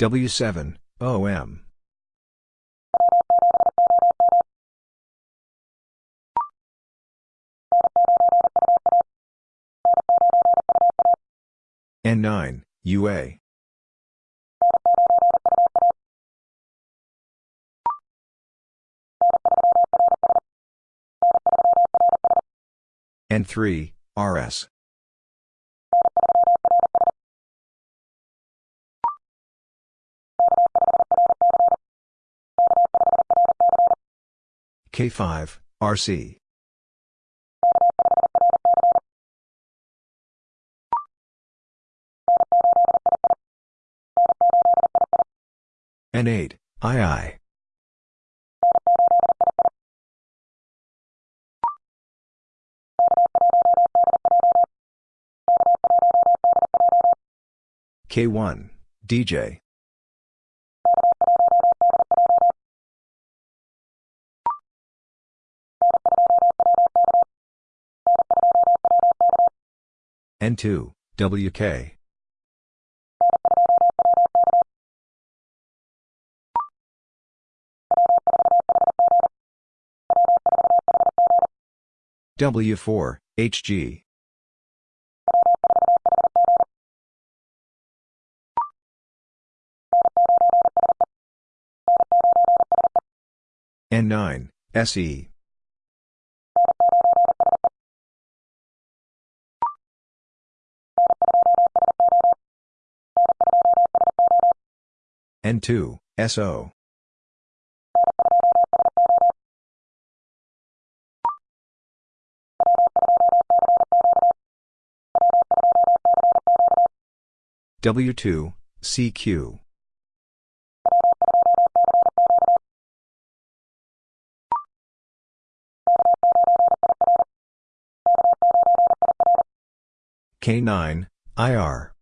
W7, OM. N9, UA. N3, RS. K5, RC. N8, II. K1, DJ. N2, WK. W4, HG. N9, SE. N2, SO. W2, CQ. K9, IR.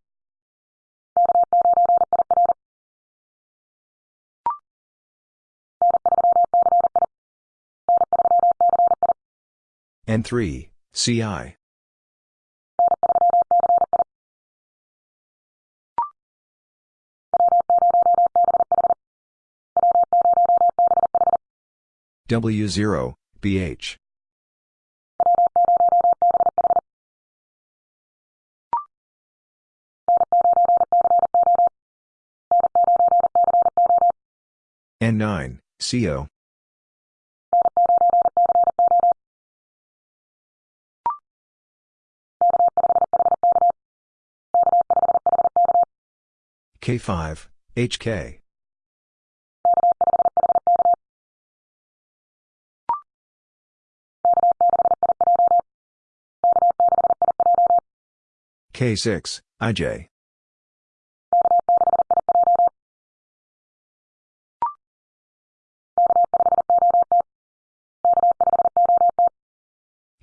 N3, CI. W0, BH. N9, CO. K5, HK. K6, IJ.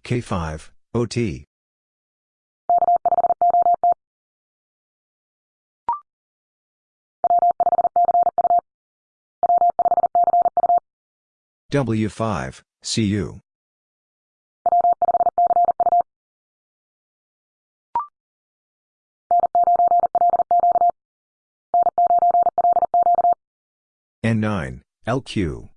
K5, OT. W5, CU. N9, LQ.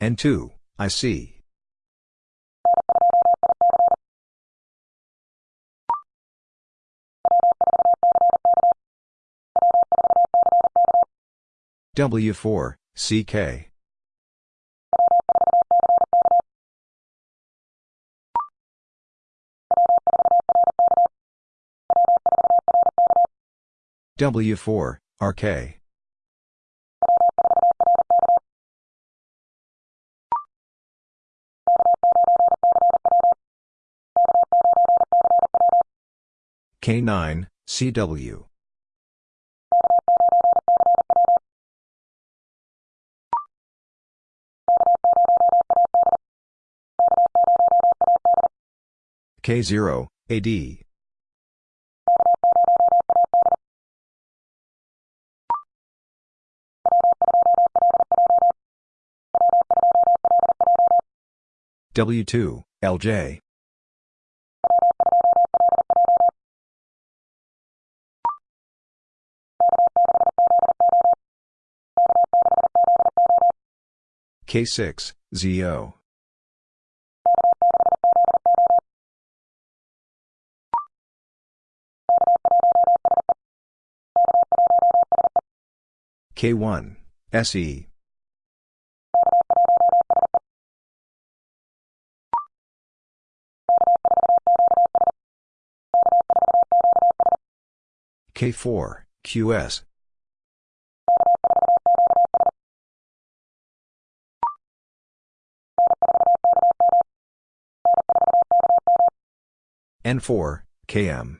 N2, IC. W4, CK. W4, RK. K9, CW. K0, AD. W2, LJ. K6, ZO. K1, SE. K4, QS. N4, KM.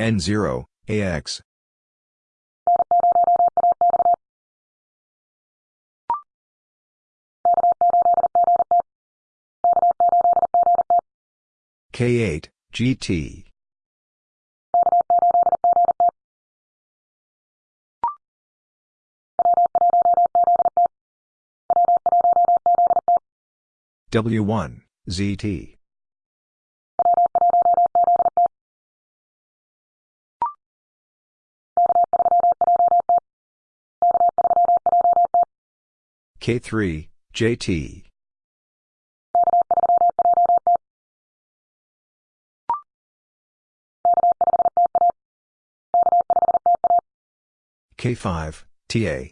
N0, AX. K8, GT. W1, ZT. K3, JT. K5, TA.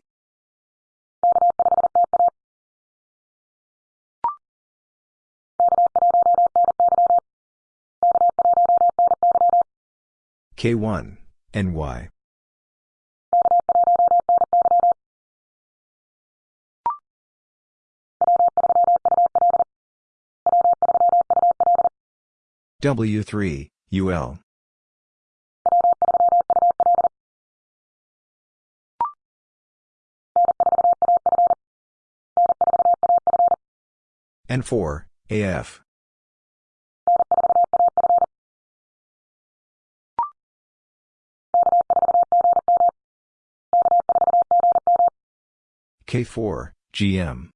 K1, NY. W3, UL. N4, AF. K4, GM.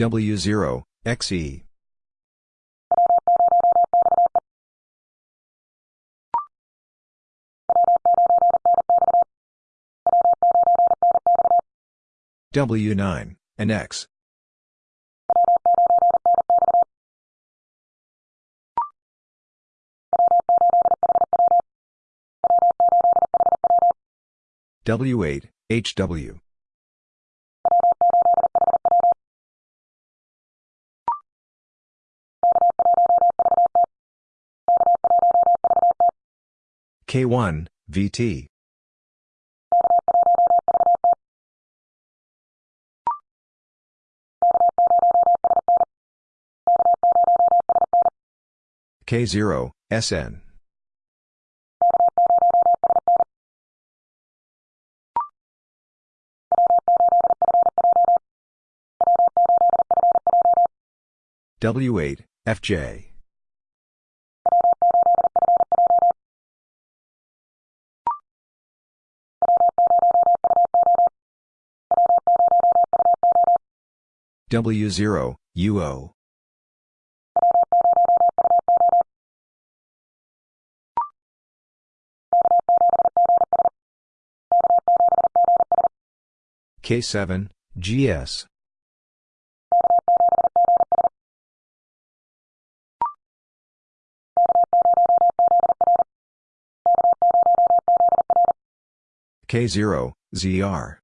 W0, XE. W9, and X. W8, HW. K1, VT. K0, SN. W8, FJ. W0, UO. K7, GS. K0, ZR.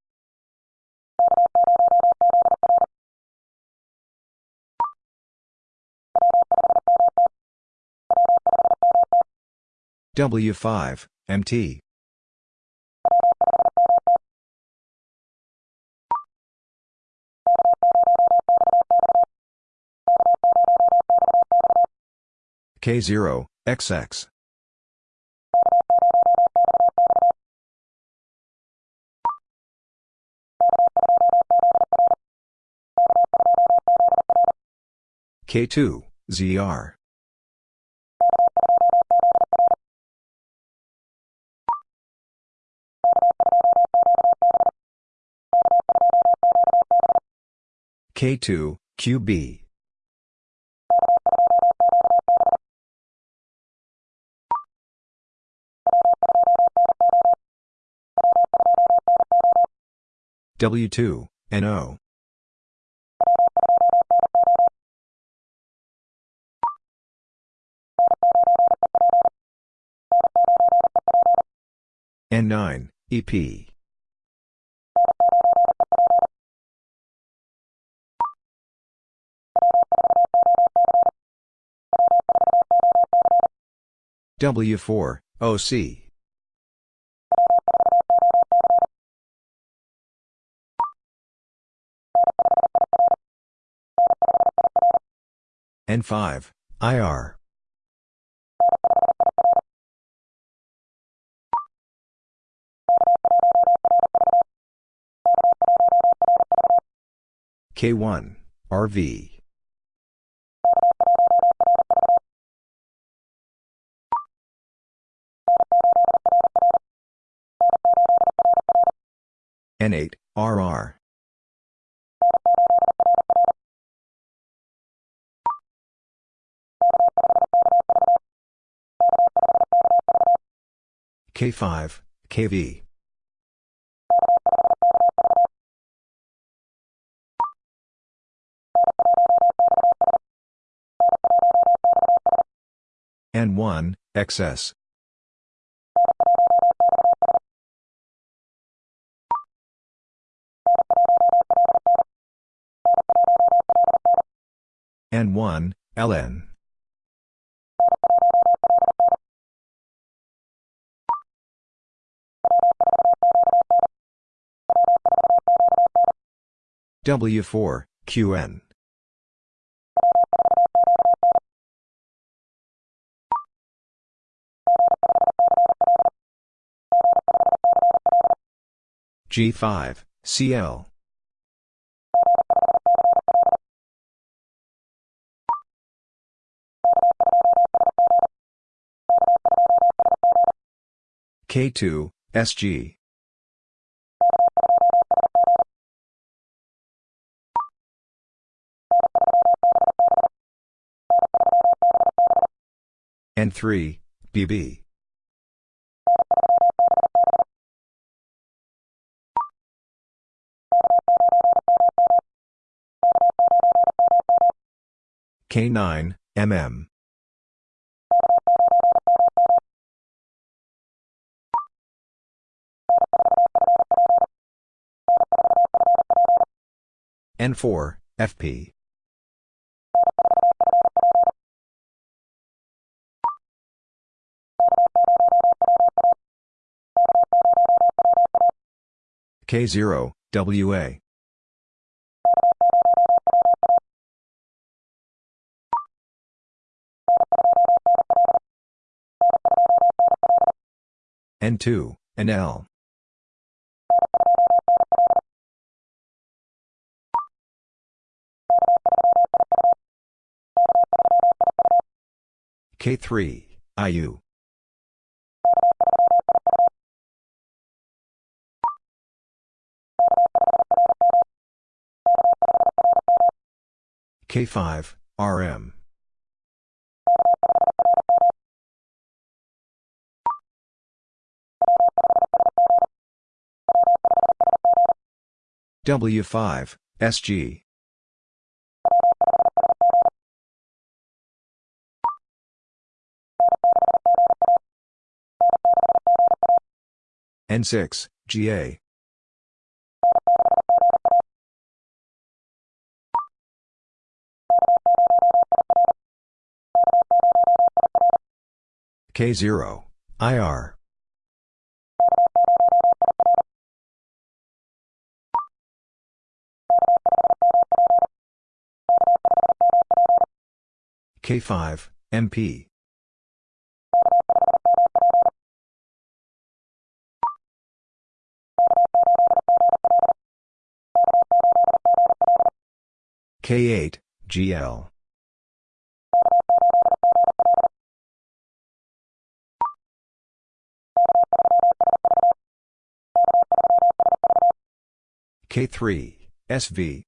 W5, MT. K0, XX. K2, ZR. K2, QB. W2, NO. N9, EP. W4, OC. N5, IR. K1, RV. N8, RR. K5, KV. N1, XS. N1, LN. W4, QN. G5, CL. K2, SG. N3, BB. K9, MM. N4, FP. K0, WA. N2, NL. K3, IU. K5, RM. W5, SG. N6, GA. K0, IR. K5, MP. K8, GL. K3, SV.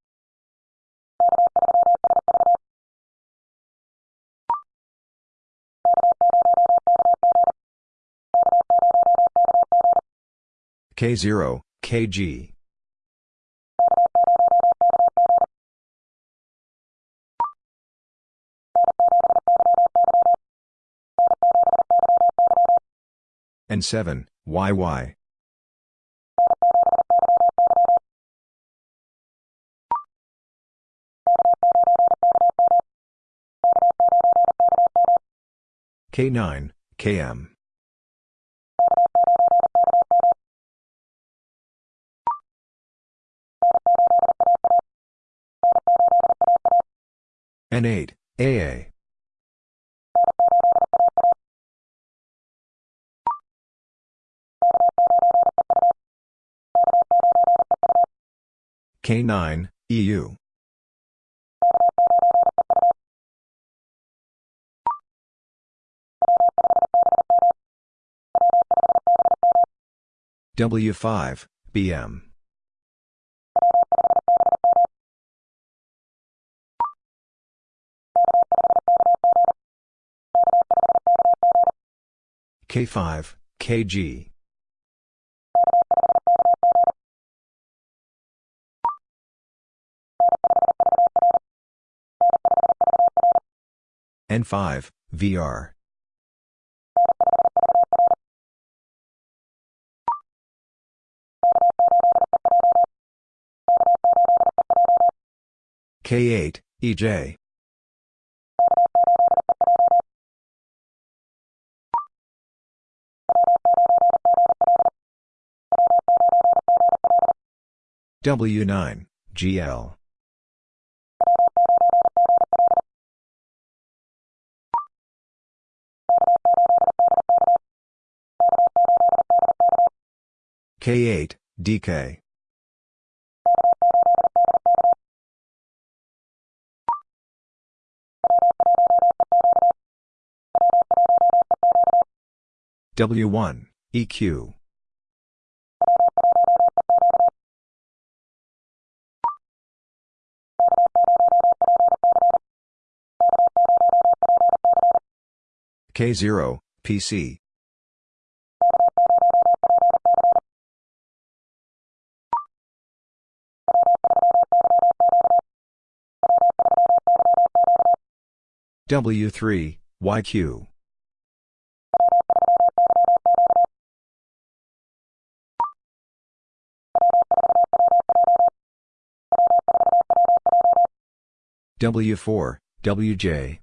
K0, KG. N7, YY. K9, KM. N8, AA. K9, EU. W5, BM. K5, KG. N5, VR. K8, EJ. W9, GL. K8, DK. W1, EQ. K0, PC. W3, YQ. W4, WJ.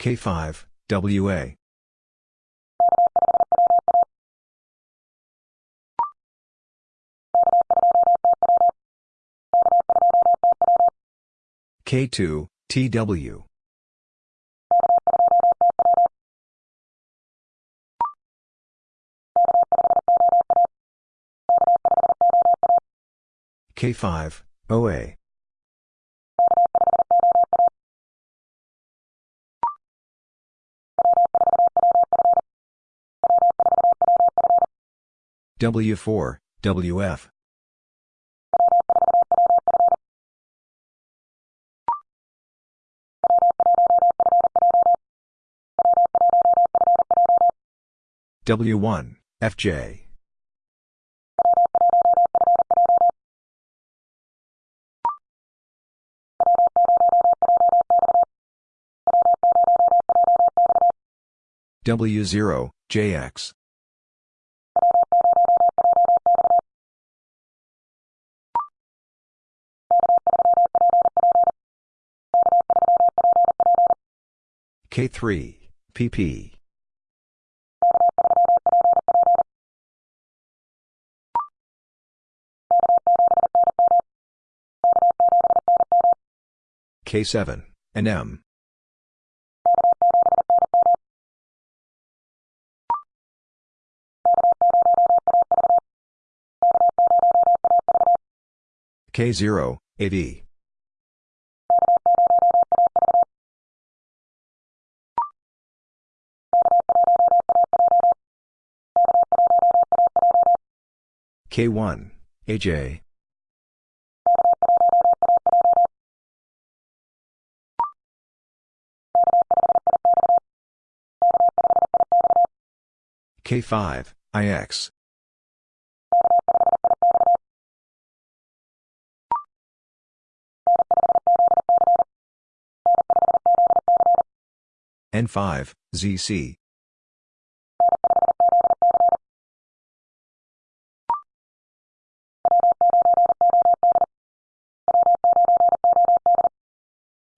K5, WA. K2, TW. K5, OA. W4, WF. W1, FJ. W0, JX. K3, PP. K7, and M. K0, AV. K1, AJ. K5, IX. N5, ZC.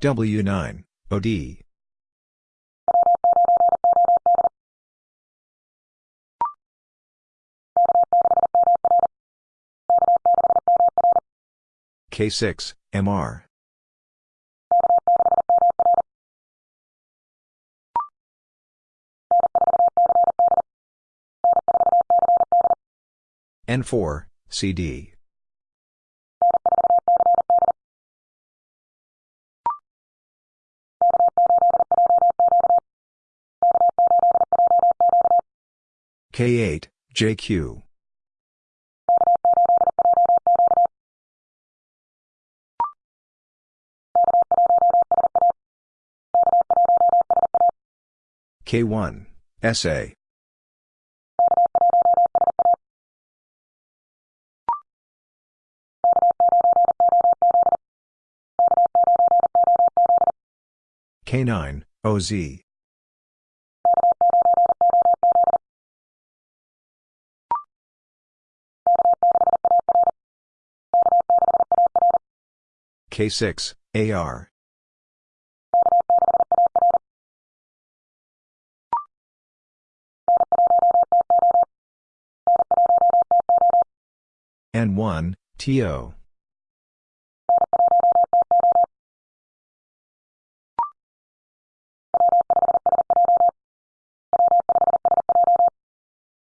W9, OD. K6, MR. N4, CD. K8, JQ. K1, SA. K9, OZ. K6, AR. N1, TO.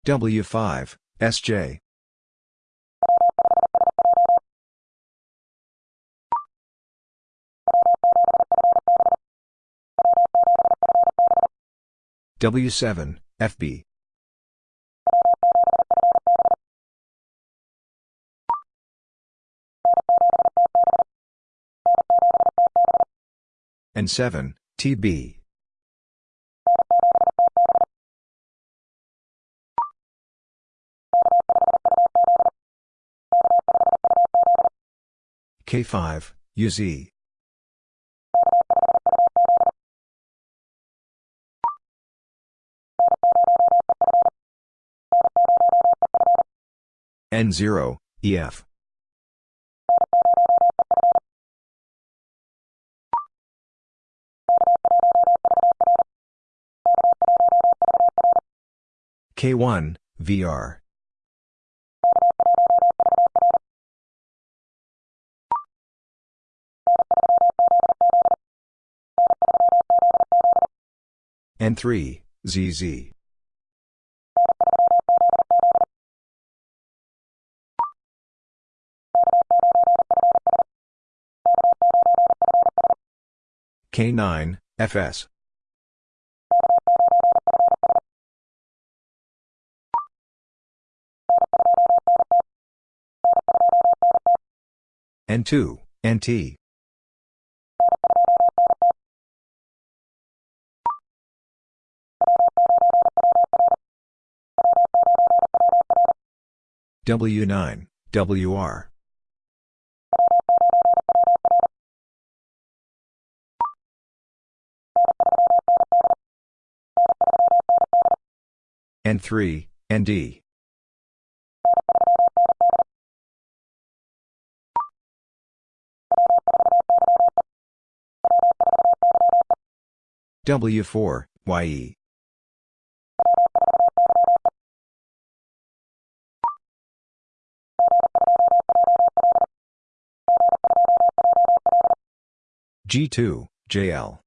W5, SJ. W7, FB. N7, TB. K5, UZ. N0, EF. K1, VR. N3, ZZ. K9, FS. N2, NT. W9, WR. N3, ND. W4, YE. G2, JL.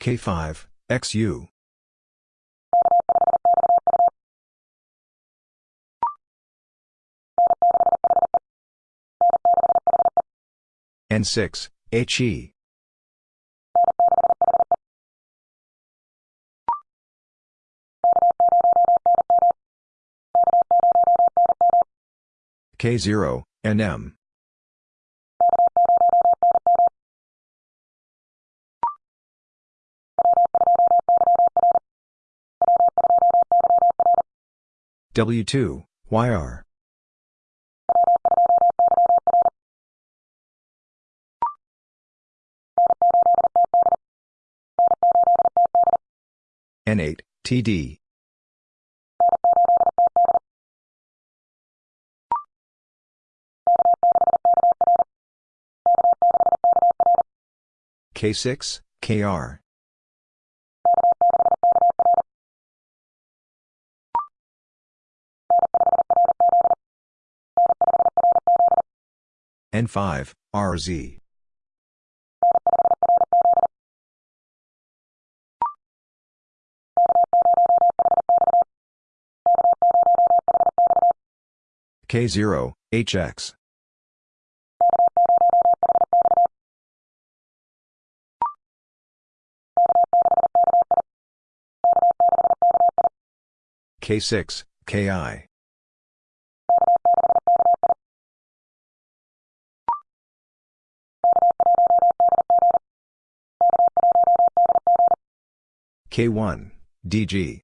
K5, XU. N6, HE. K0, NM. W2, YR. N8, TD. K6, KR. N5, RZ. K0, HX. K6, KI. K1, DG.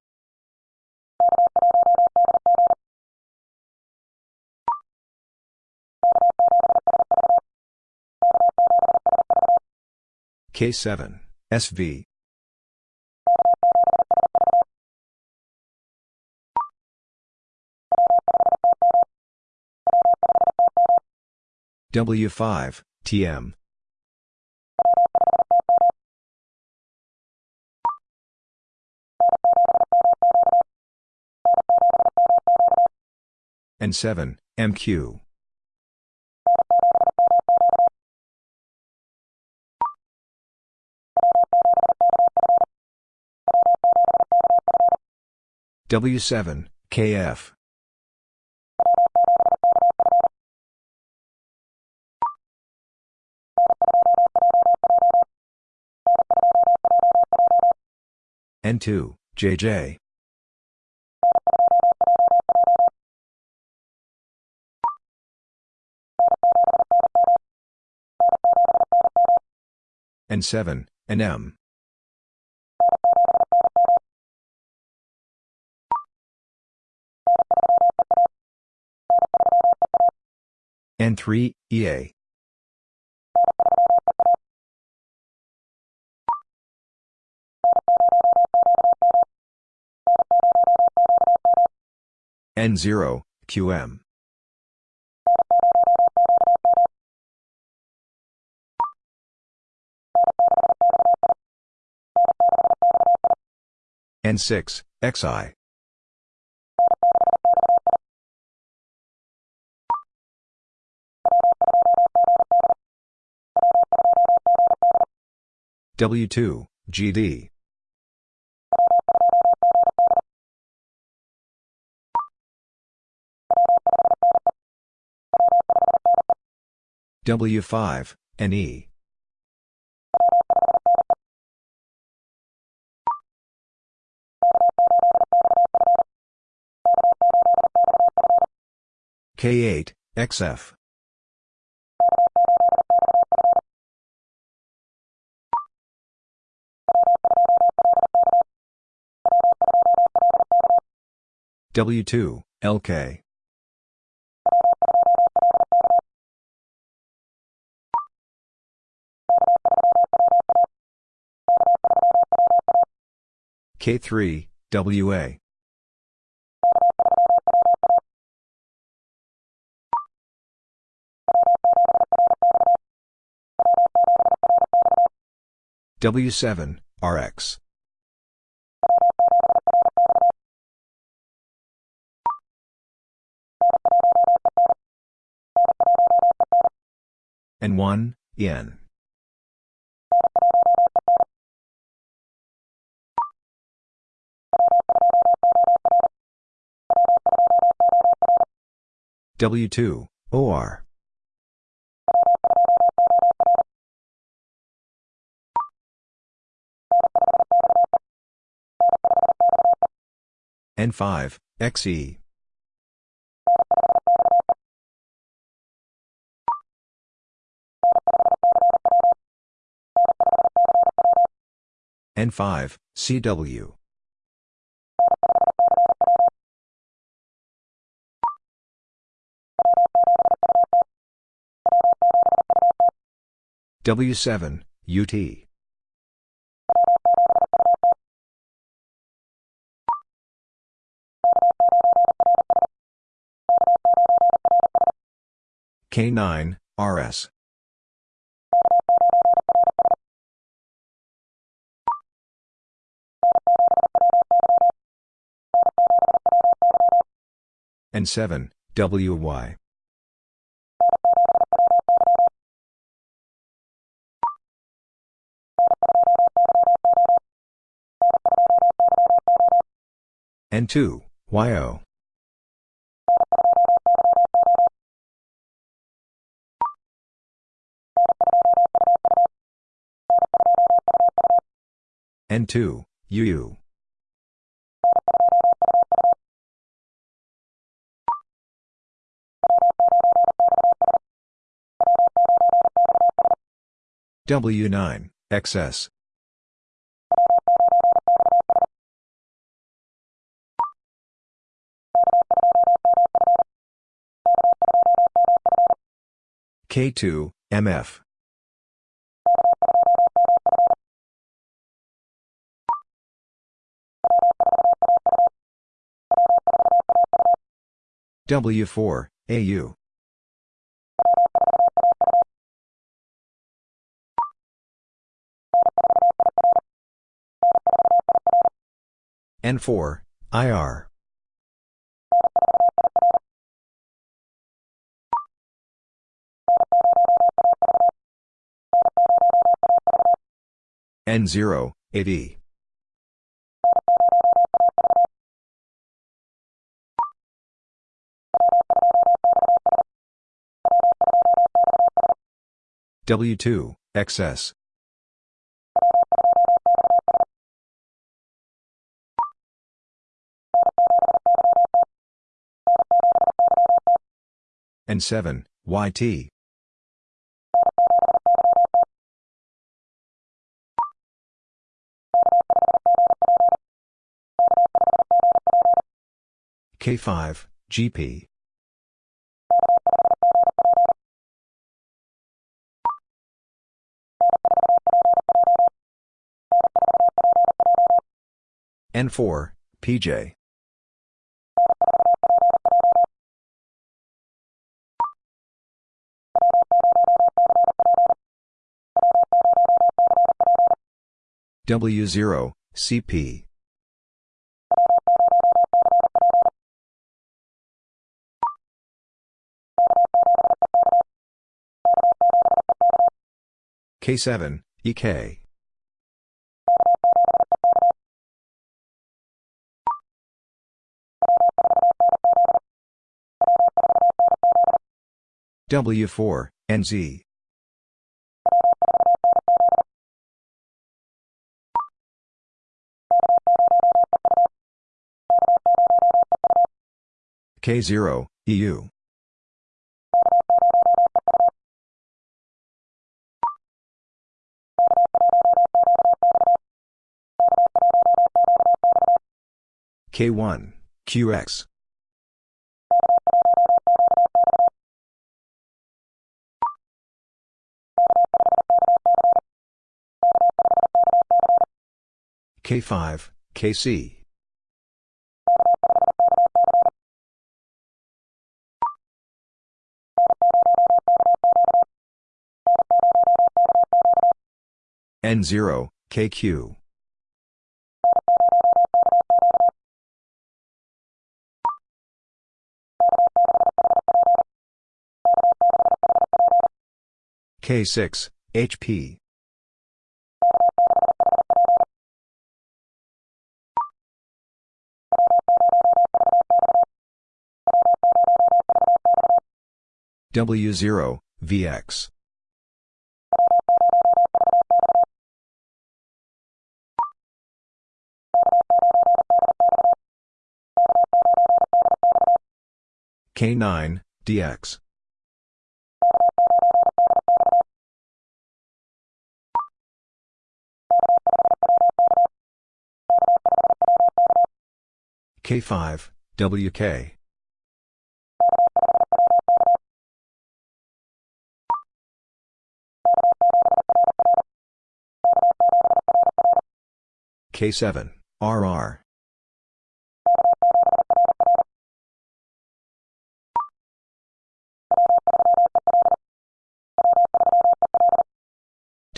K7, SV. W5, TM. N7, MQ. W7, KF. N2, JJ. N7, NM. N3, EA. N0, QM. N6, XI. W2, GD. W5, NE. K8, XF. W2, LK. K3, WA. W7, RX. N1, yen. W2, OR. N5, XE. N5, CW. W7, UT. K9, RS. N7, WY. N2, YO. N2, UU. W9, XS. K2, MF. W4, AU. N4, IR. N0, 8E. W2, XS. N7, YT. K5, GP. N4, PJ. W0, CP. K7, EK. W4, NZ. K0, EU. K1, QX. K5, KC. N0, KQ. K6, HP. W0, VX. K9, DX. K5, WK. K7, RR.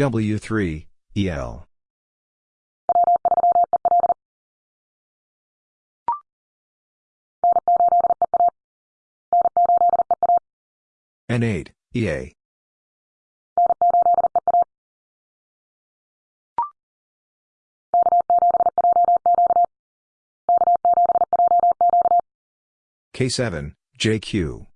W3, EL. N8, EA. K7, JQ.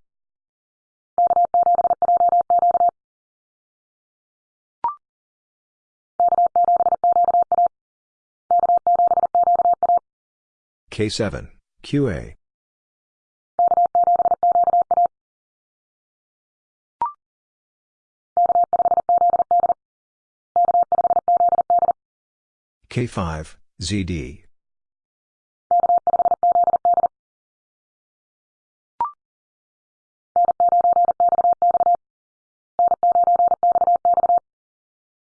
K7, QA. K5, ZD.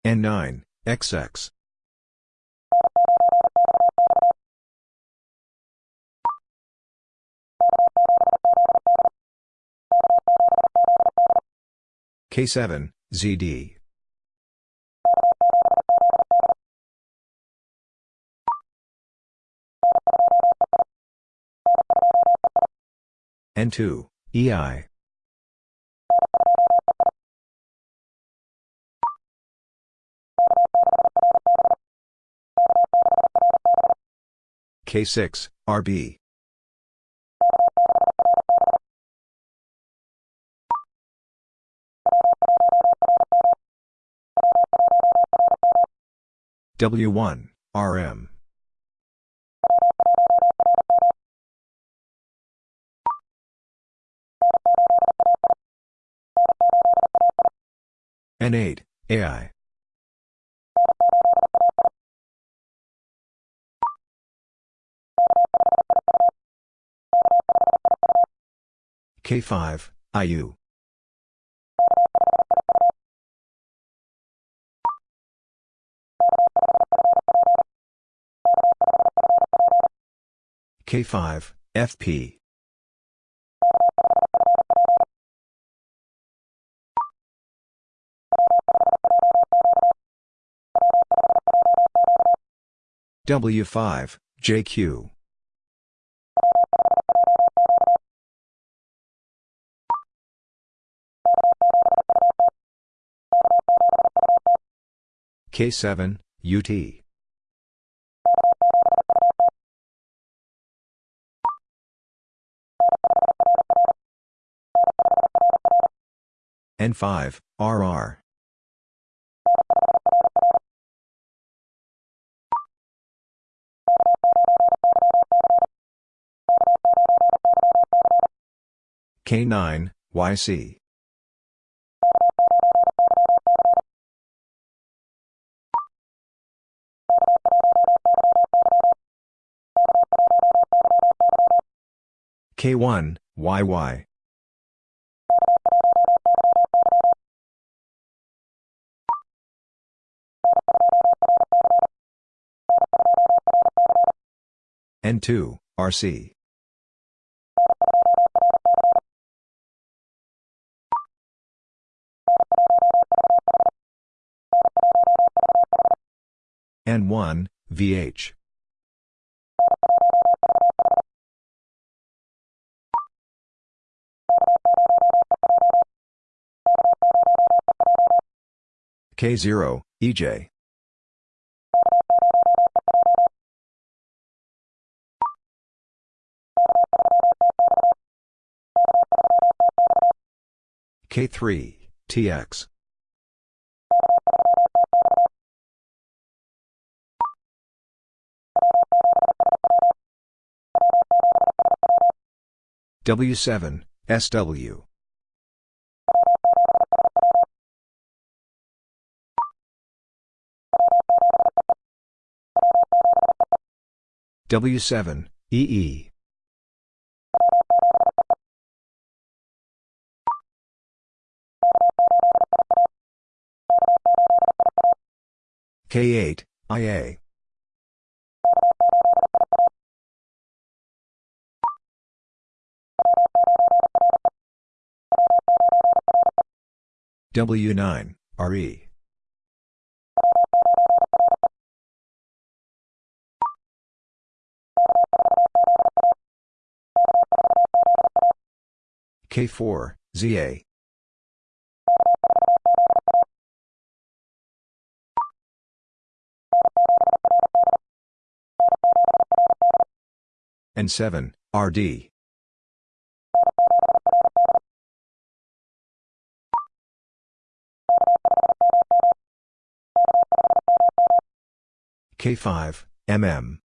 N9, XX. K7, ZD. N2, EI. K6, RB. W1, RM. N8, AI. K5, IU. K5, FP. W5, JQ. K7, UT. N5, RR. K9, YC. K1, YY. N2, RC. N1, VH. K0, EJ. K3, TX. W7, SW. W7, EE. K8, IA. W9, RE. K4, ZA. And 7, RD. K5, MM.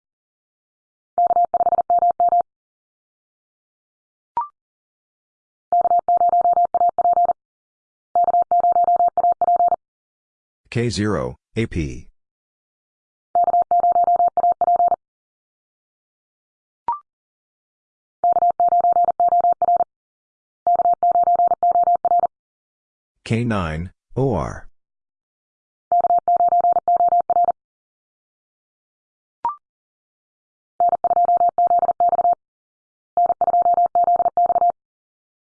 K0, AP. K9, OR.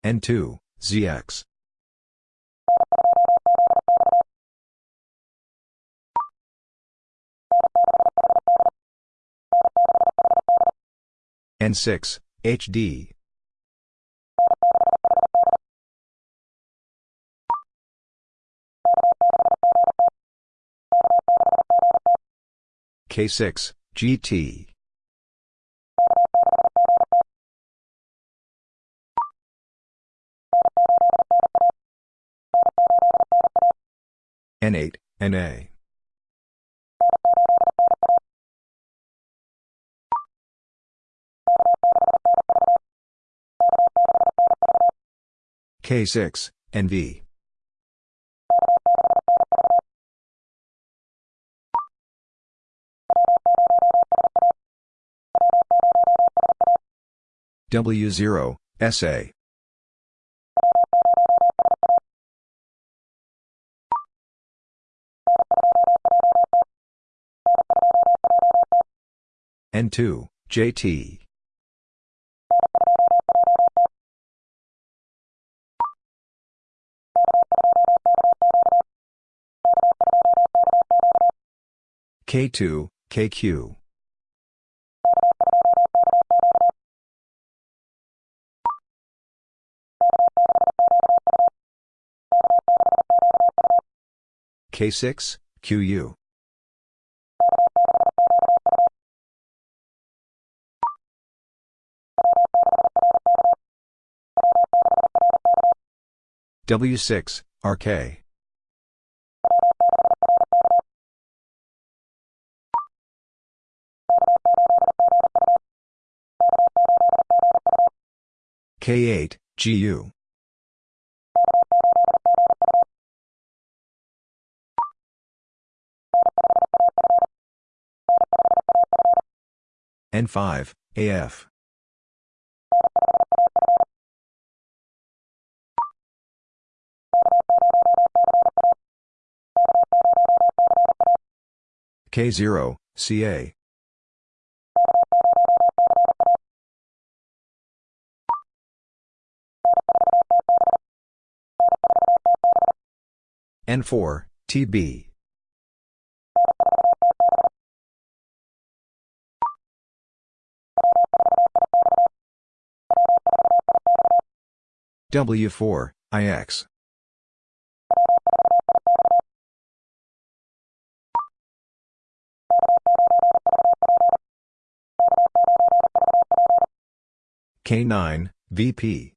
N2, ZX. N6, HD. K6, GT. N8, NA. K6, NV. W0, SA. N2, JT. K2, KQ. K6, QU. W6, RK. K8, GU. N5, AF. K0, CA. N4, TB. W4, IX. K9, VP.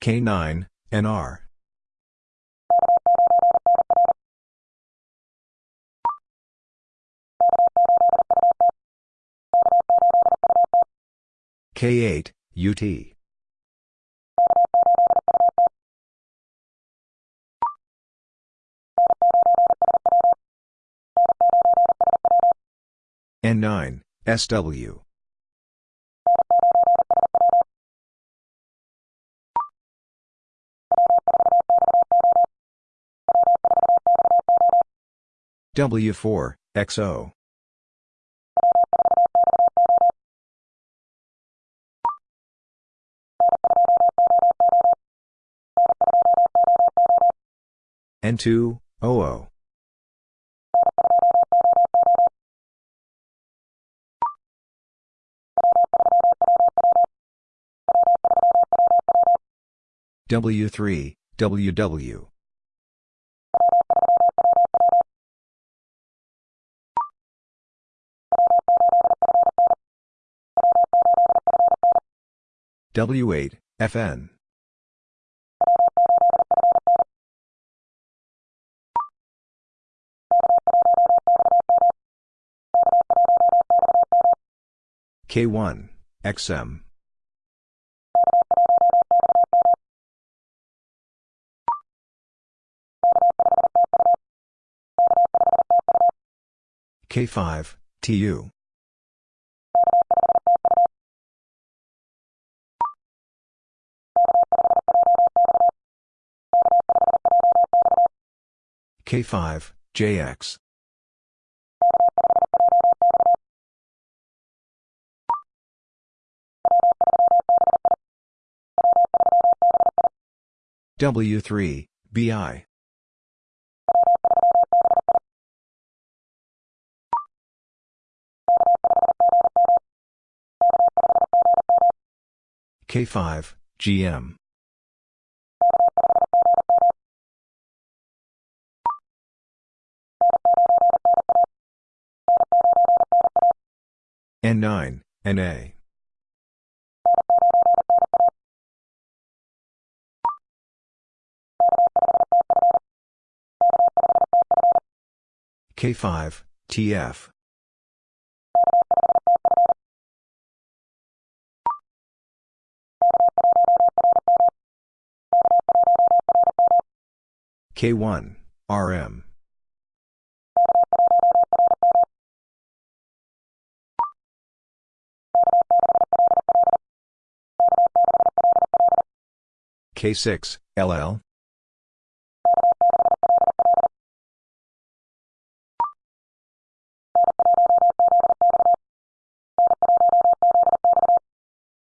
K9, NR. K8, UT. N9, SW. W4, XO. N2, OO. W3, WW. W8, FN. K1, XM. K5, TU. K5, JX. W3, BI. K5, GM. N9, NA. K5, TF. K1, RM. K6, LL.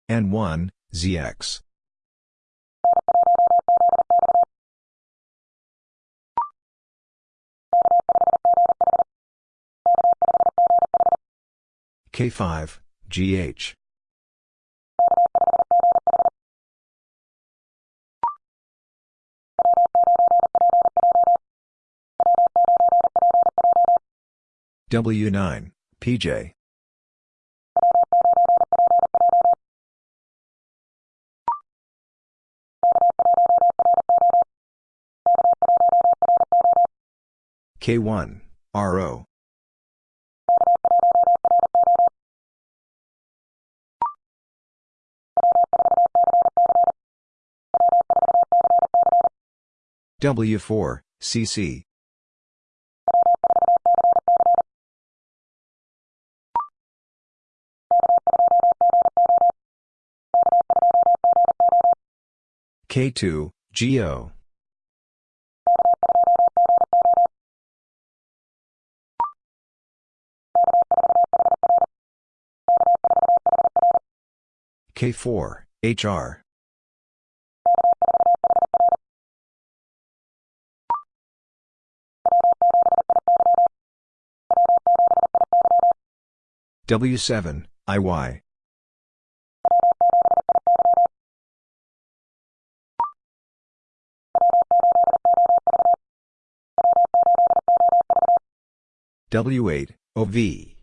N1, ZX. K5, GH. W9, PJ. K1, RO. W4, CC. K2, GO. K4, HR. W7, IY. W8, OV.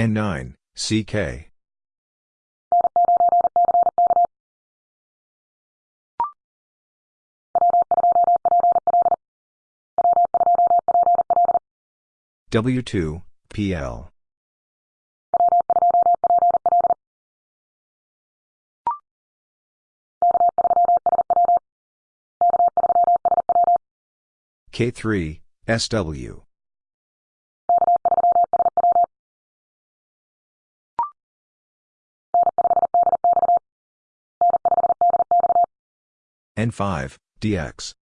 N9, CK. W2, PL. K3, SW. N5, DX.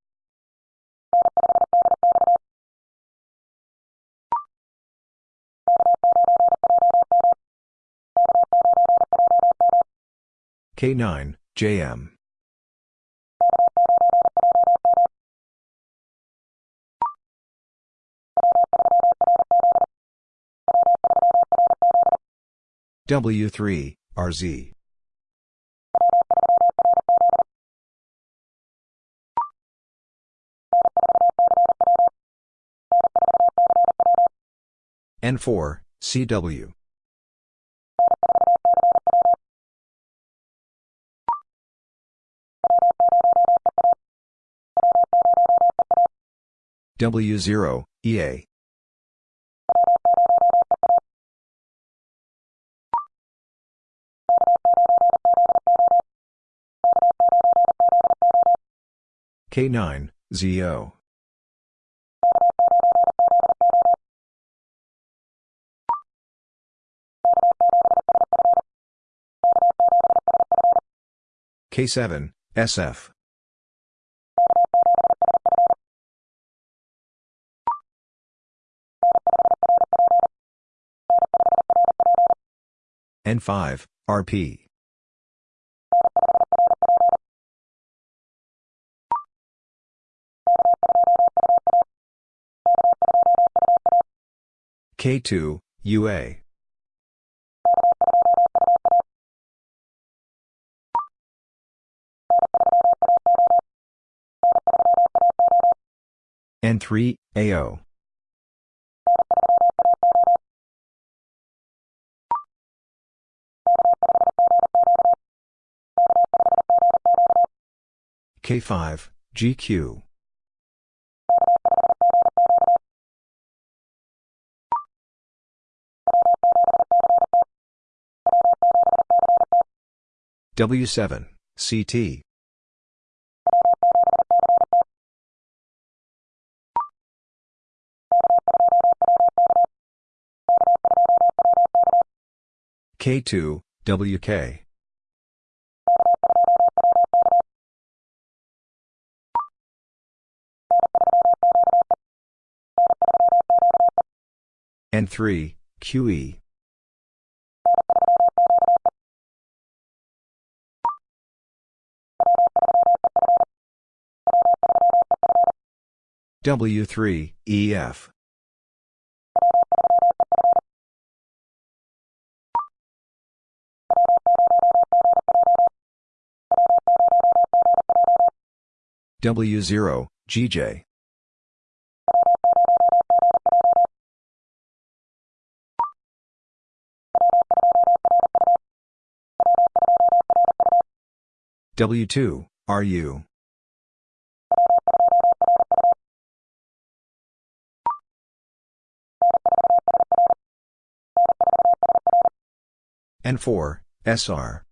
K9, JM. W3, RZ. N4, CW. W0, EA. K9, ZO. K7, SF. N5, RP. K2, UA. N3, AO. K5, GQ. W7, CT. K2, WK. N3, QE. W3, EF. W0, GJ. W2, RU. N4, SR.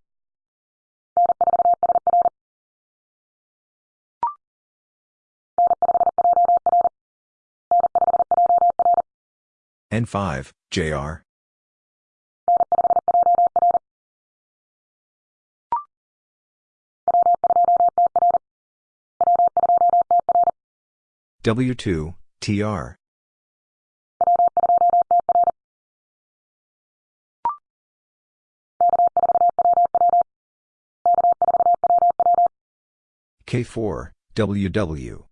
N5, JR. W2, TR. K4, WW.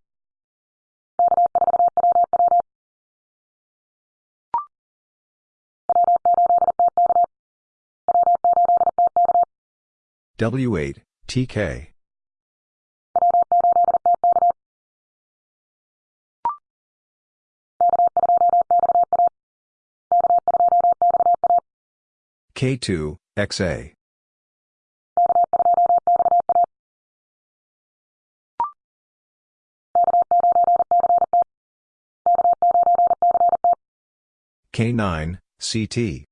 W8, TK. K2, XA. K9, CT.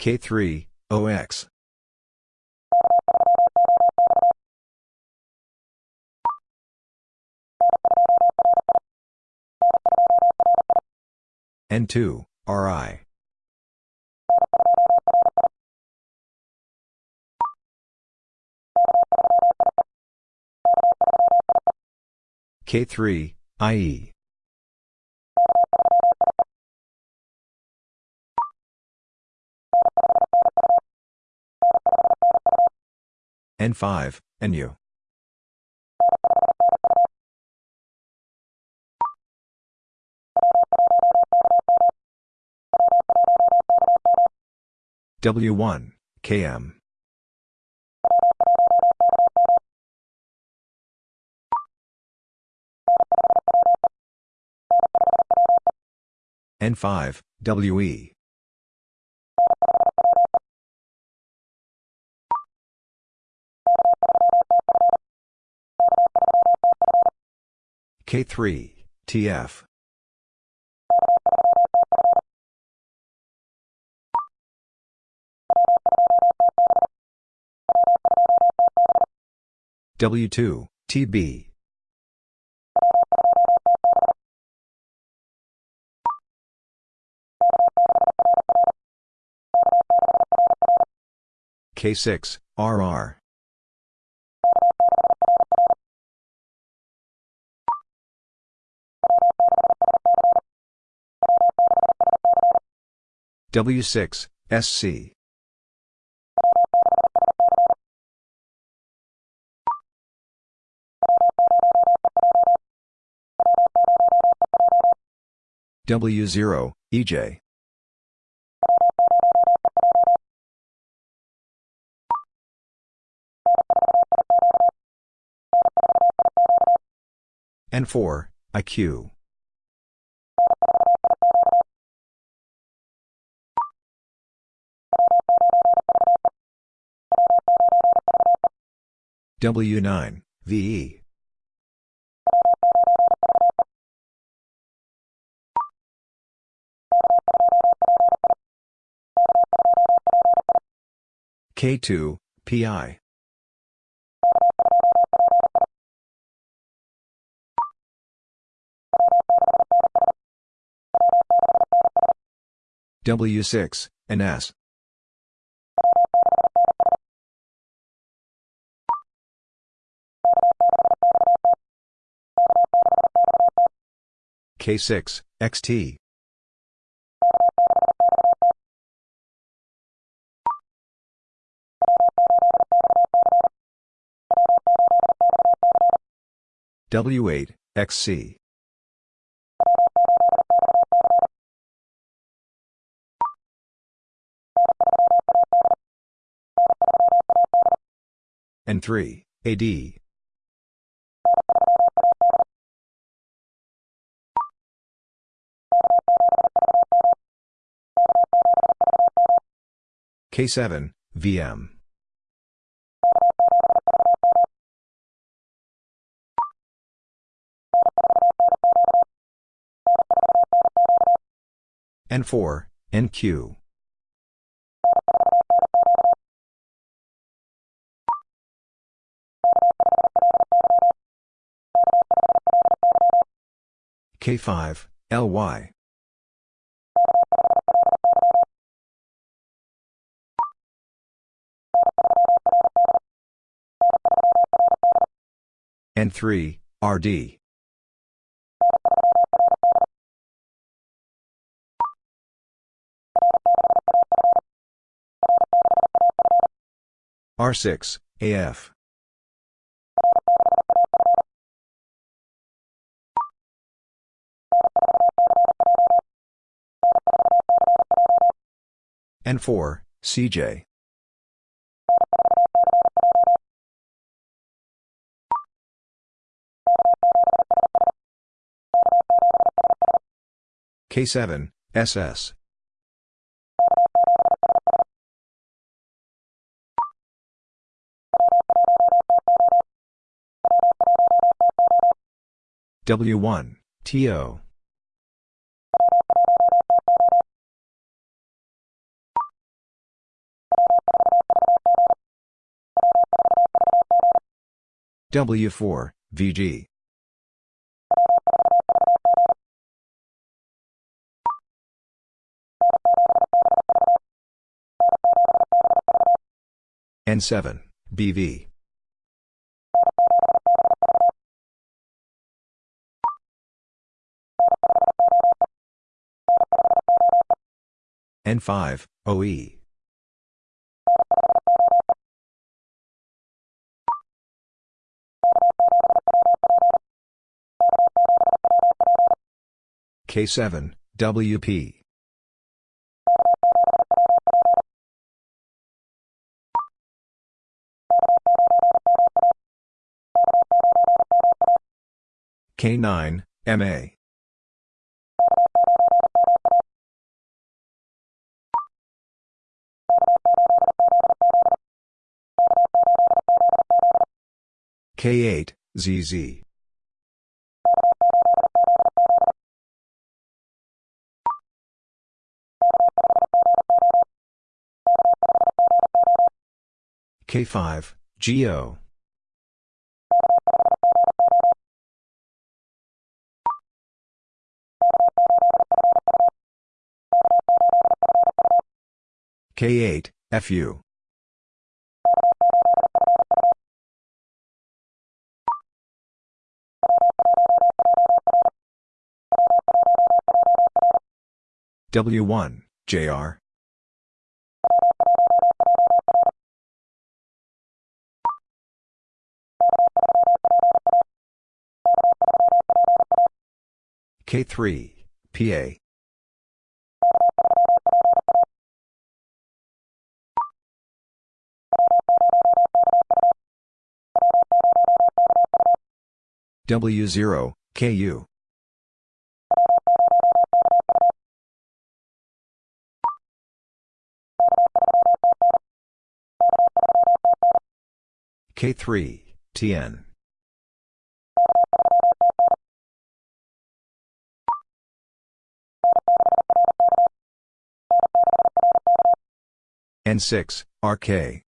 K3, OX. N2, RI. K3, IE. N5, NU. W1, KM. N5, WE. K3, TF. W2, TB. K6, RR. W6, SC. W0, EJ. N4, IQ. W9, VE. K2, PI. W6, NS. K6, XT. W8, XC. N3, AD. K7, VM. N4, NQ. K5, LY. N3, RD. R6, AF. N4, CJ. K7, SS. W1, TO. W4, VG. N7, BV. N5, OE. K7, WP. K9, MA. K8, ZZ. K5, GO. K8, FU. W1, JR. K3, PA. W0, KU. K3, TN. N6, RK.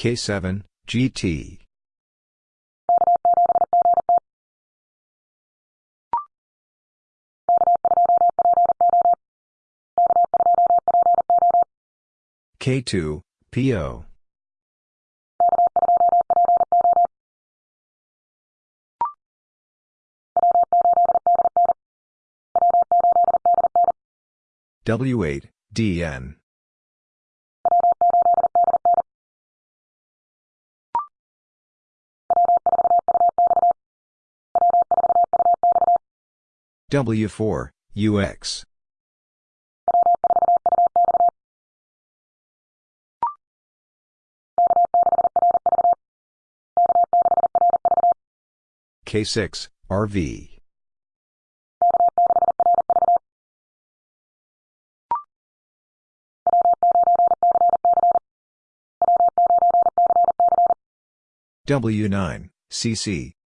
K7, GT. K2, PO. W8, DN. W4, UX. K6, RV. W9, CC.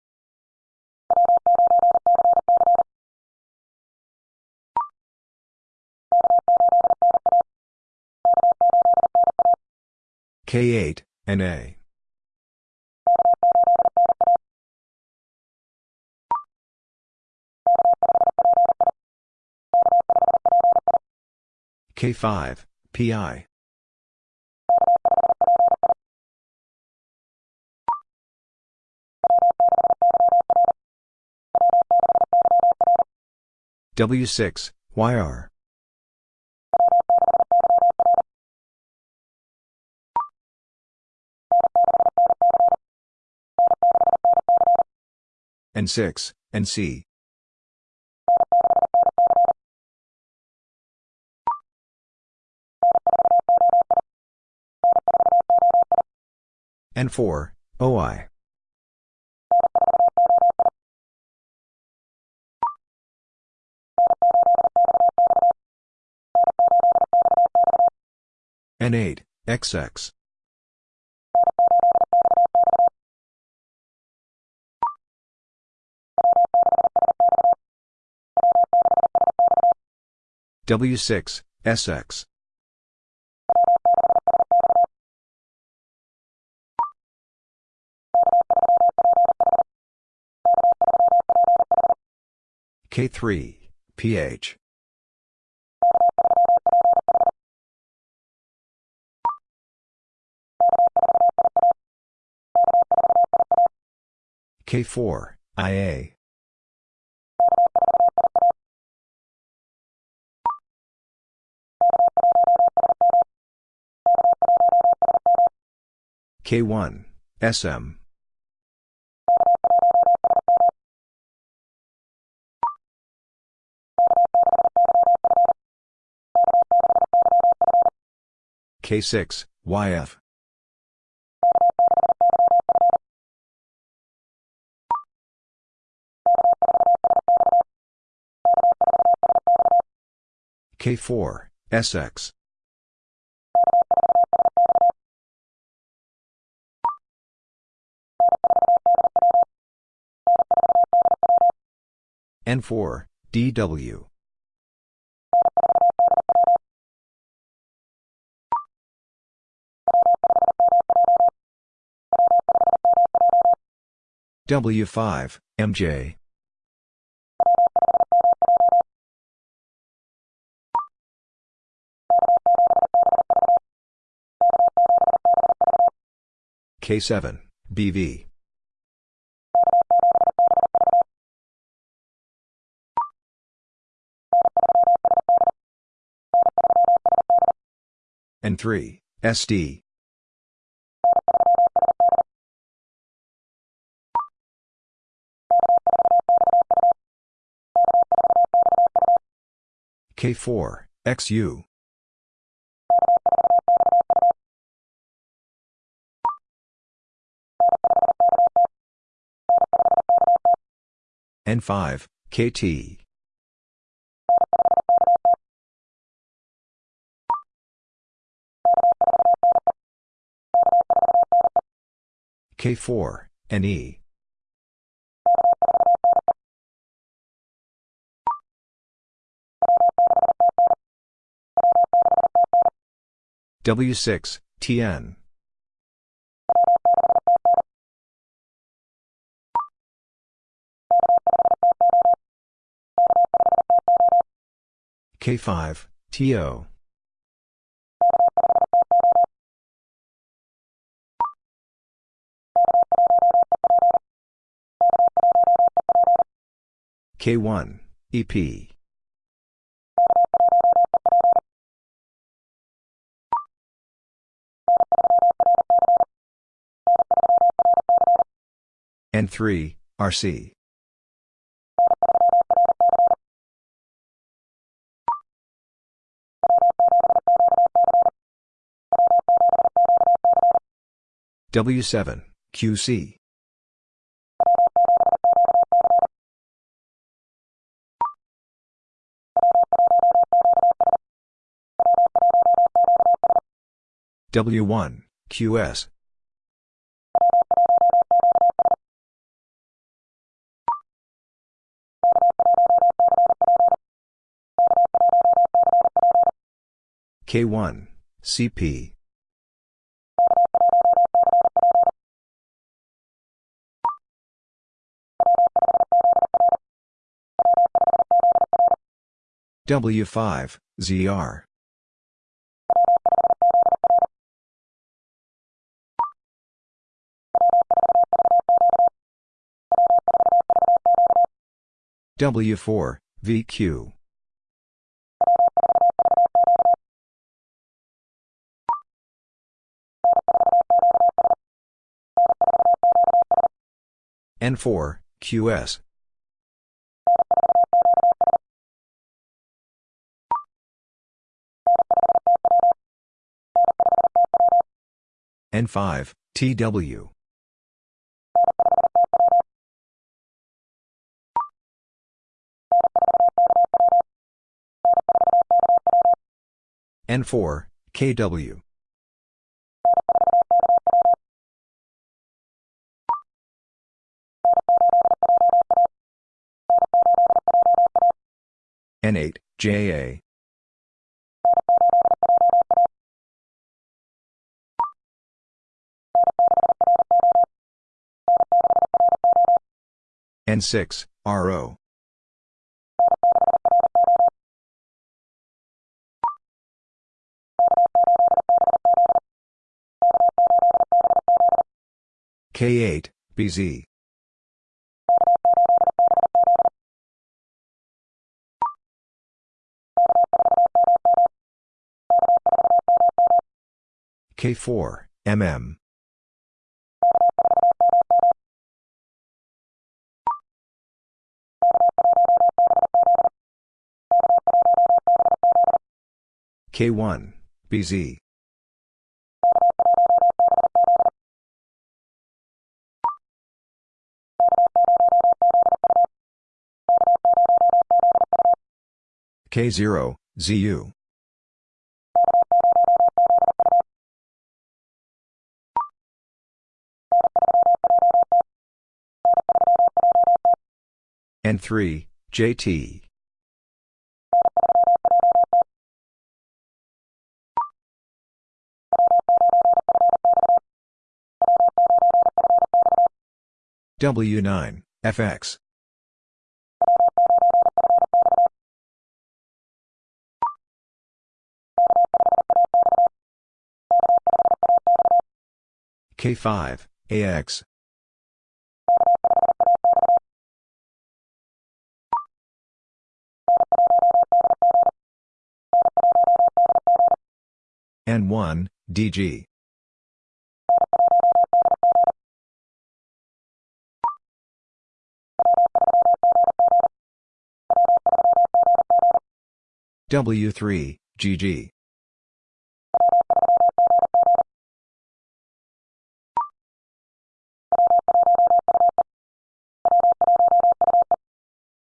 K8, NA. K5, PI. W6, YR. N6, NC. N4, OI. N8, XX. W6, SX. K3, PH. K4, IA. K1, SM. K6, YF. K4, SX. N4, DW. W5, MJ. K7, BV. N3, SD. K4, XU. N5, KT. K4, NE. W6, TN. K5, TO. K1, EP. N3, RC. W7, QC. W1, QS. K1, CP. W5, ZR. W4, VQ. N4, QS. N5, TW. N4, KW. N8, JA. N6, RO. K8, BZ. K4, MM. K1, BZ. K0, ZU. N3, JT. W9, FX. K5, AX. N1, DG. W3, GG.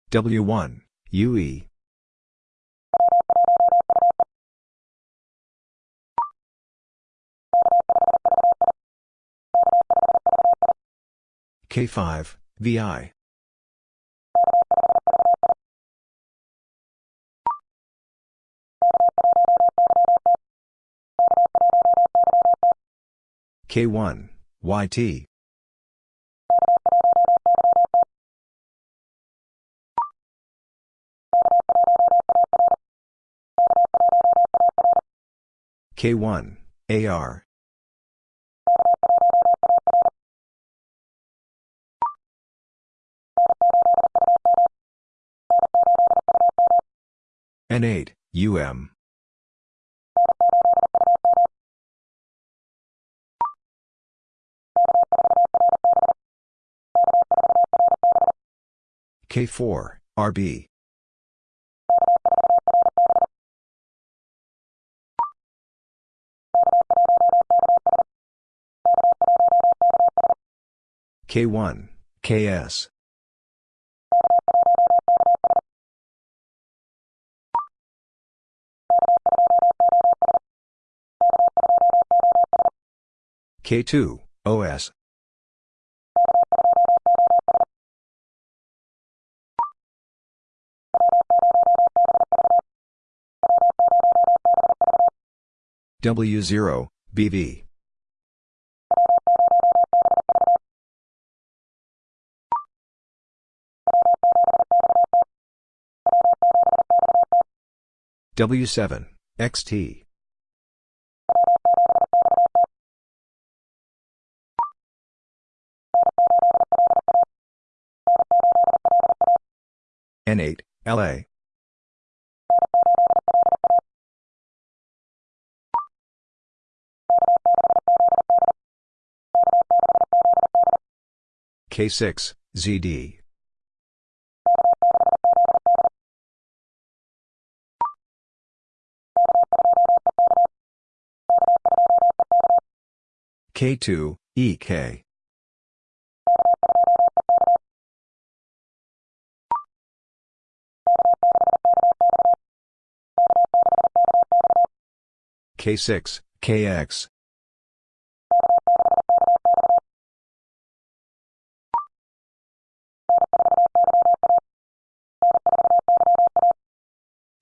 W1, UE. K5, VI. K1, YT. K1, AR. N8, UM. K4, RB. K1, KS. K2, OS. W0, BV. W7, XT. N8, LA. K6, ZD. K2, EK. K6, KX.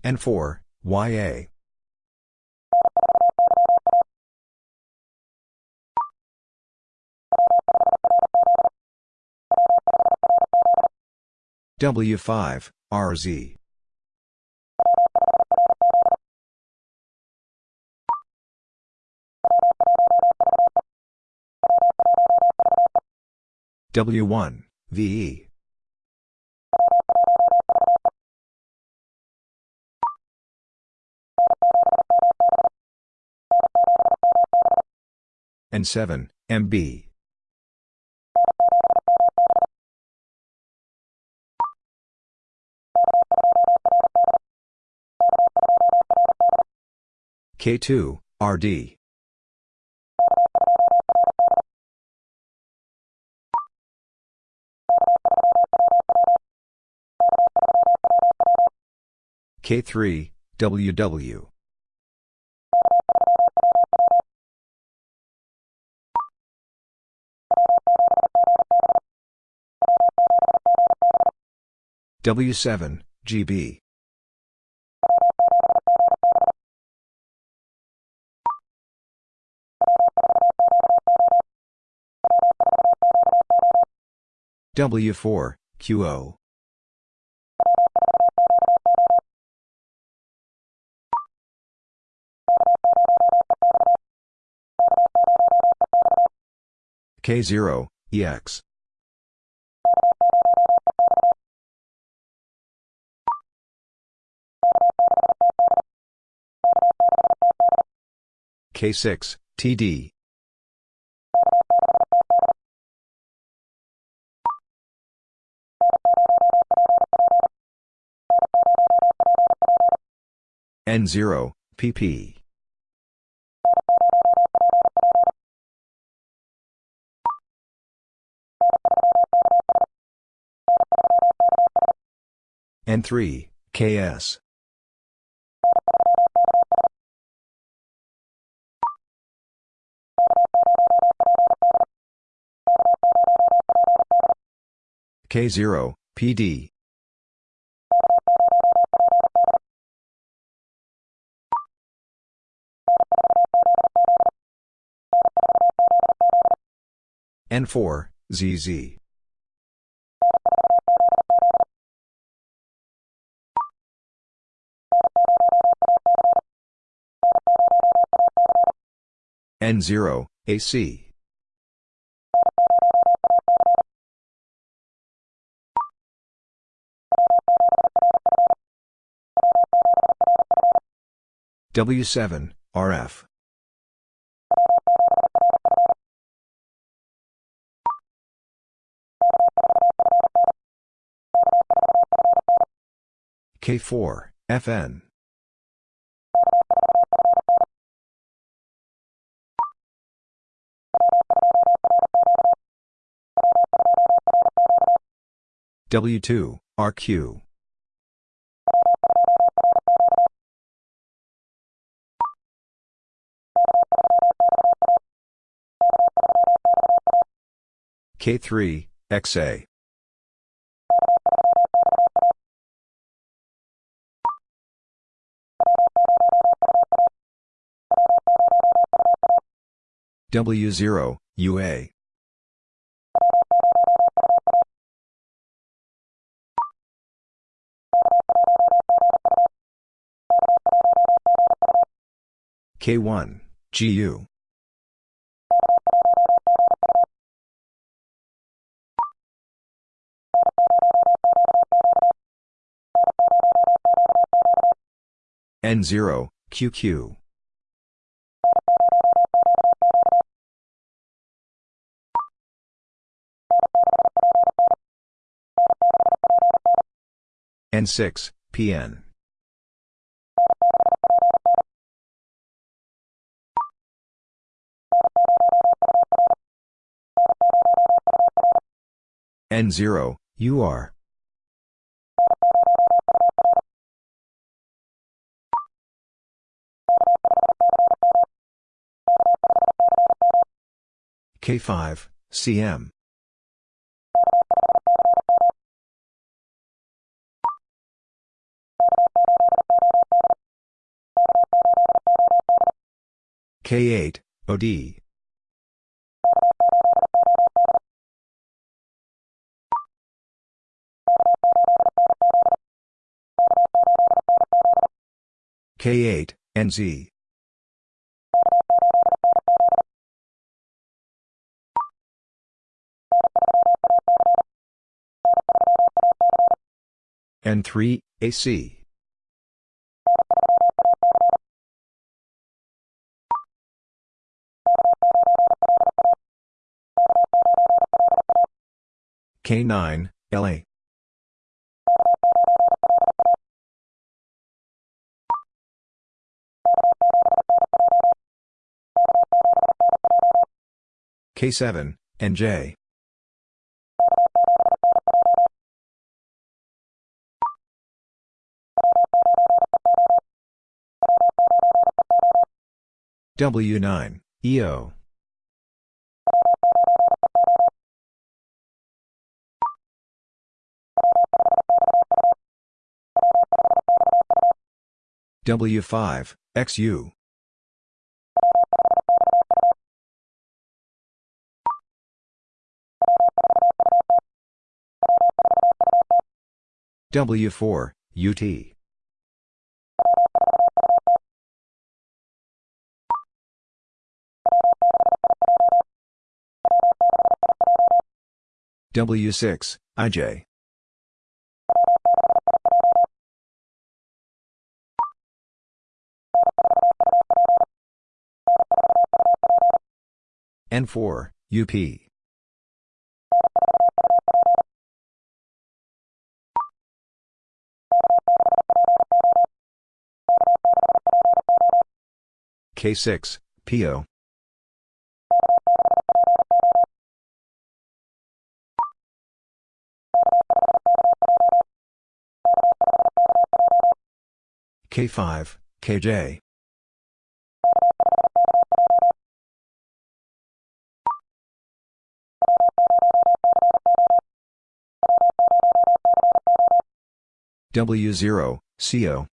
N4, YA. W5, RZ. W1, VE. N7, MB. K2, RD. K3, WW. W7, GB. W4, QO. K0, EX. K6, TD. N0, PP. N3, KS. K0, PD. N4, ZZ. N0, AC. W7, RF. K4, FN. W2, RQ. K3, XA. W0, UA. K1, GU. N0, QQ. N6, PN. N0, UR. K5, CM. K8, OD. K8, NZ. N3, AC. K9, LA. K7, NJ. W9, EO. W5, XU. W4, UT. W6, IJ. N4, UP. K6, PO. K5, KJ. W0, CO.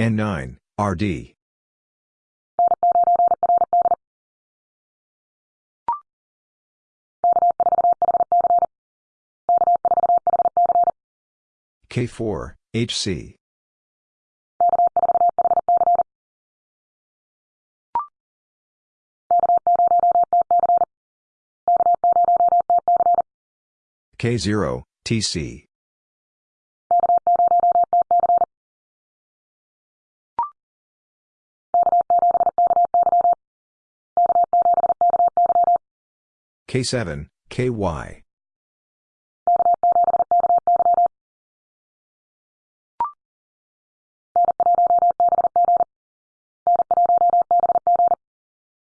N9, RD. K4, HC. K0, TC. K7, KY.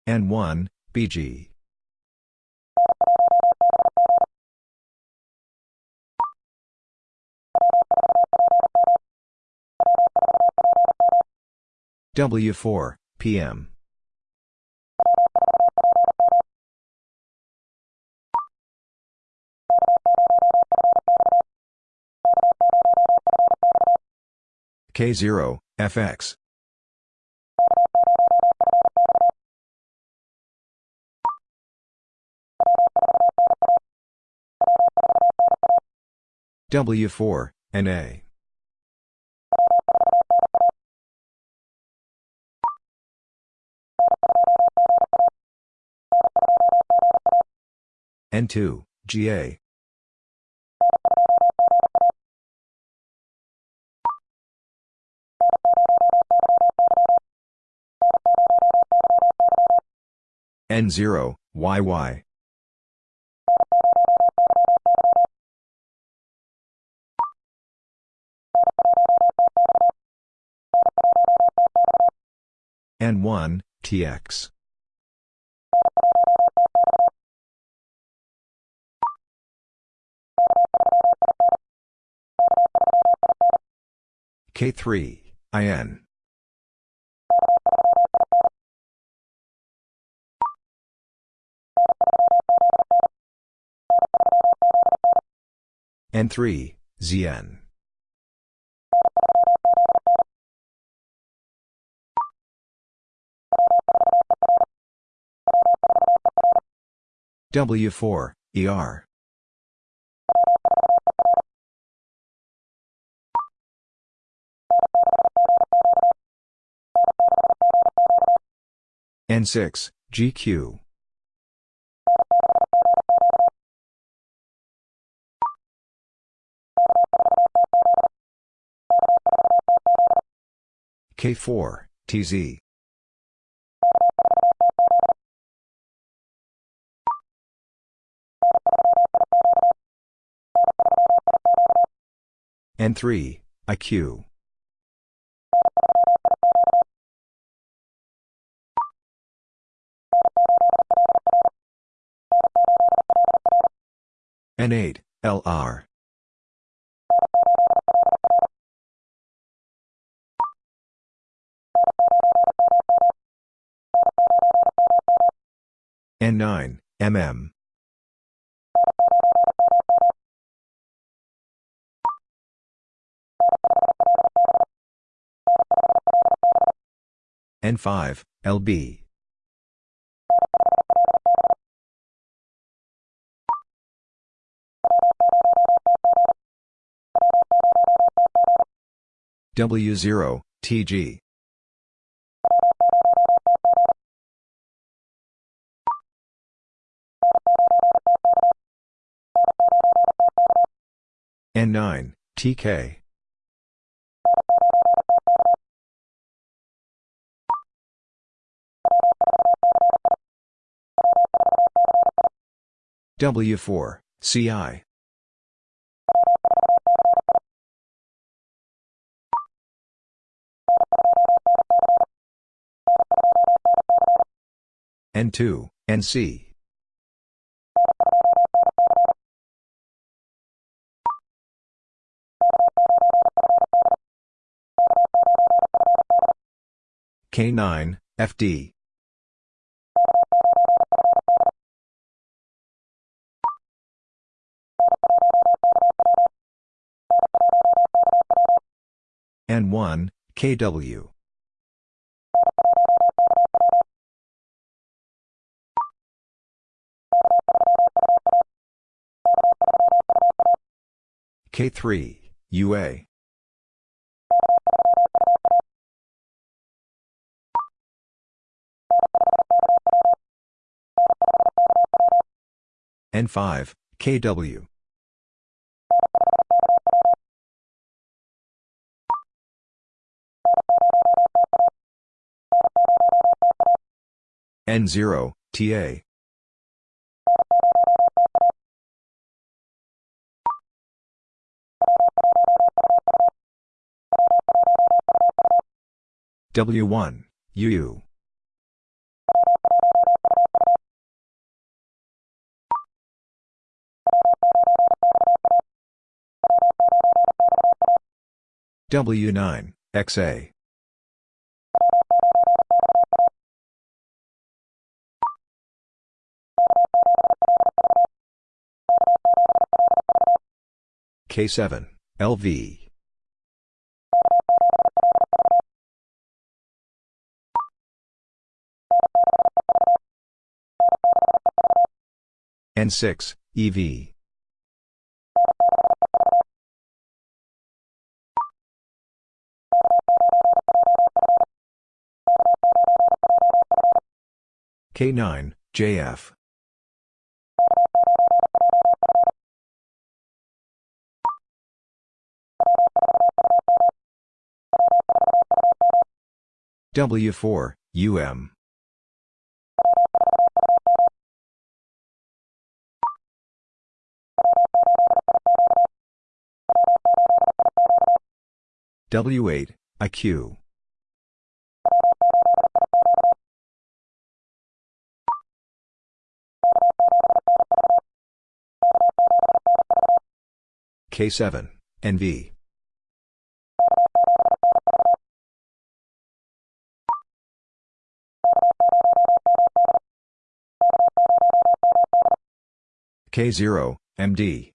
N1, BG. W4, PM. K0, FX. W4, NA. N2, GA. N0, YY. N1, TX. K3, IN. N3, ZN. W4, ER. N6, GQ. K4, TZ. N3, IQ. N8, LR. N9, MM. N5, LB. W0, TG. N9, TK. W4, CI. N2, NC. K9, FD. N1, KW. K3, UA. N5, KW. N0, TA. W1, UU. W9, XA. K7, LV. N6, EV. K9, JF. W4, UM. W8, IQ. K7, NV. K0, MD.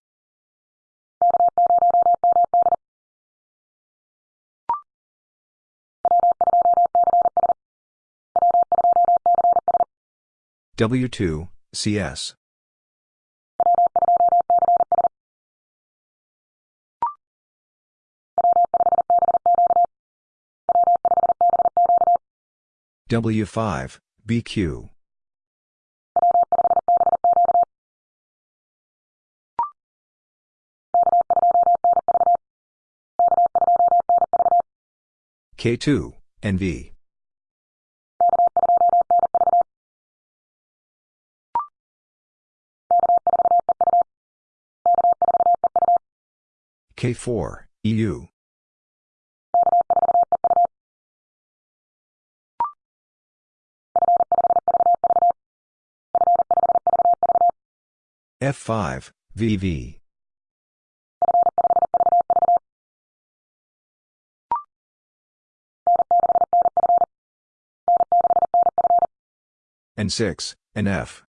W2, CS. W5, BQ. K2, NV. K4, EU. F5, VV. N6, NF.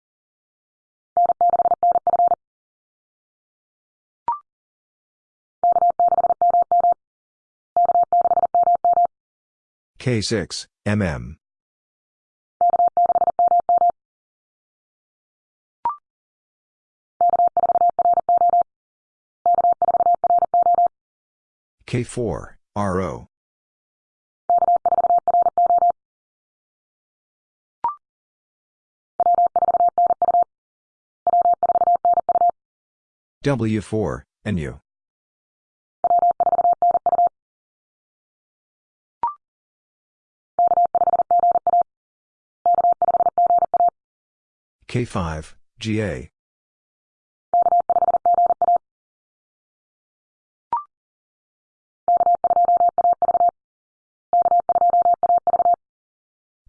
K6, MM. K4, RO. W4, NU. K5, GA.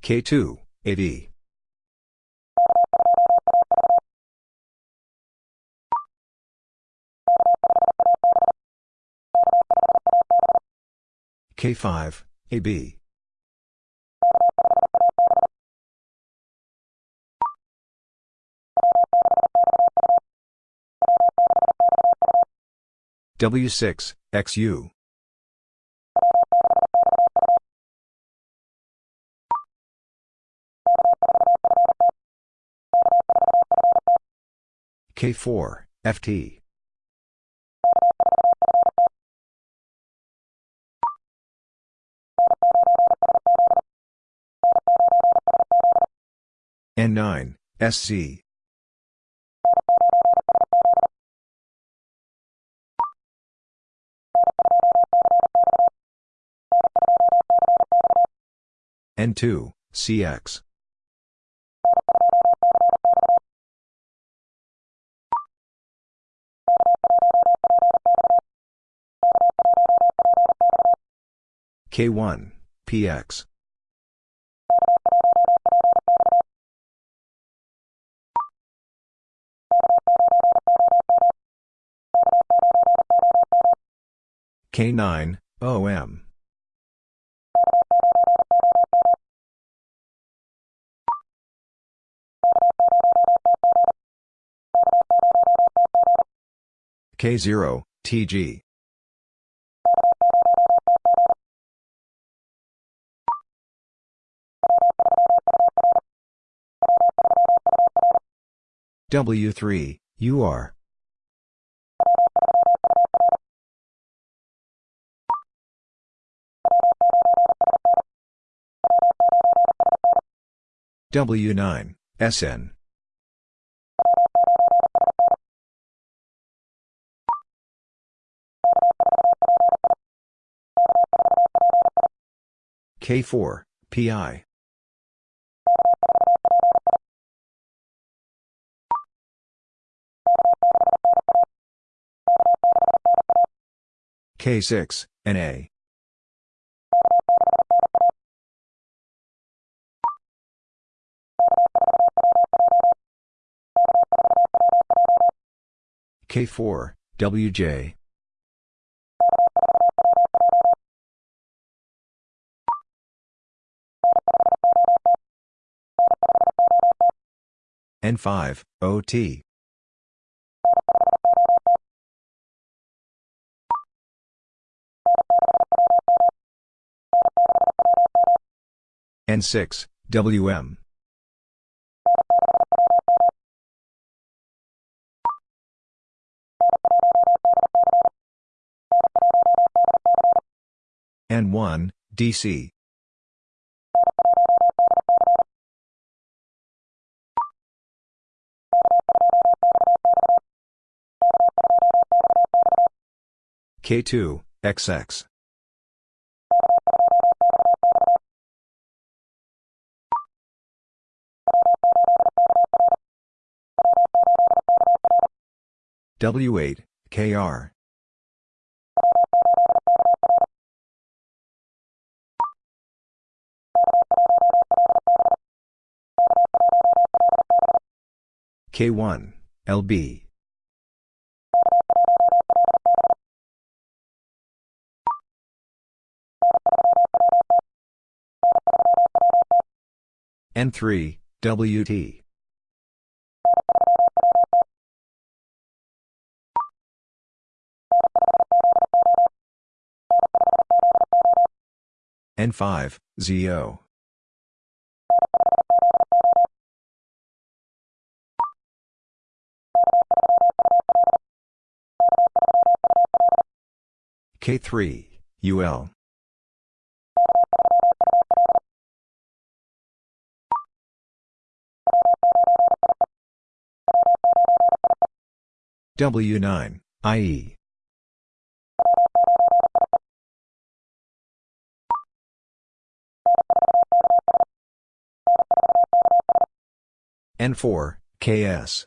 K2, AD. K5, AB. W6, XU. K4, FT. N9, SC. N2, CX. K1, PX. K9, OM. K0, TG. W3, UR. W9, SN. K4, PI. K6, NA. K4, WJ. N5, OT. N6, WM. N1, DC. K2, XX. W8, KR. K1, LB. N3, WT. N5, ZO. K3, UL. W9, IE. N4, KS.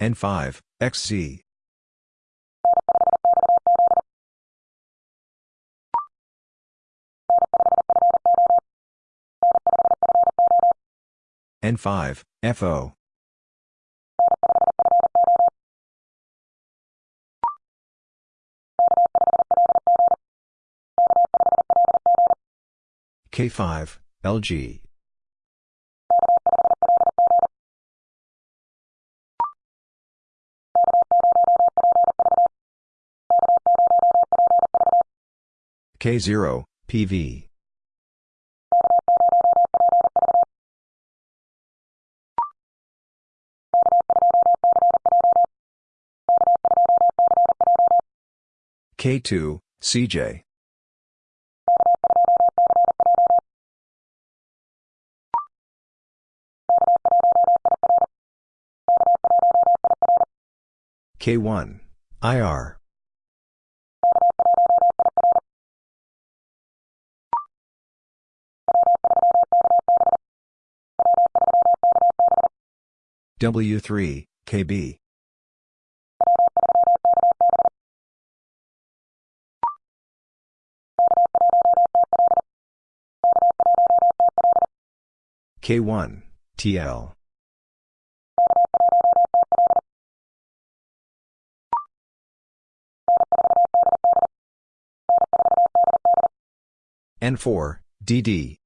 N5, XZ. N5, FO. K5, LG. K0, PV. K2, CJ. K1, IR. W3, KB. K1, TL. N4, DD.